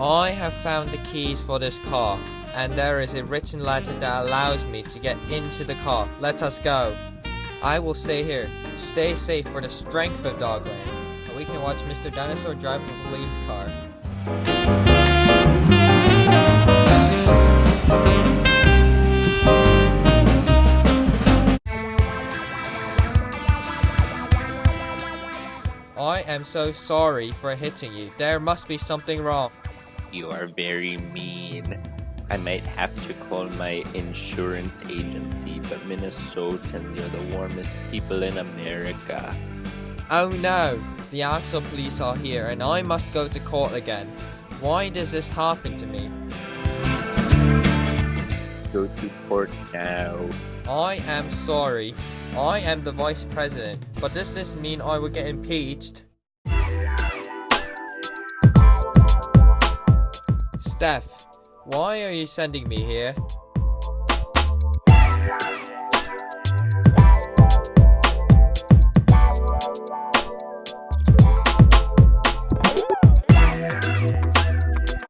I have found the keys for this car, and there is a written letter that allows me to get into the car. Let us go. I will stay here. Stay safe for the strength of Dogland. And we can watch Mr. Dinosaur drive the police car. I am so sorry for hitting you. There must be something wrong. You are very mean. I might have to call my insurance agency, but Minnesotans are the warmest people in America. Oh no! The actual police are here and I must go to court again. Why does this happen to me? Go to court now. I am sorry. I am the vice president, but does this mean I will get impeached? Steph, why are you sending me here?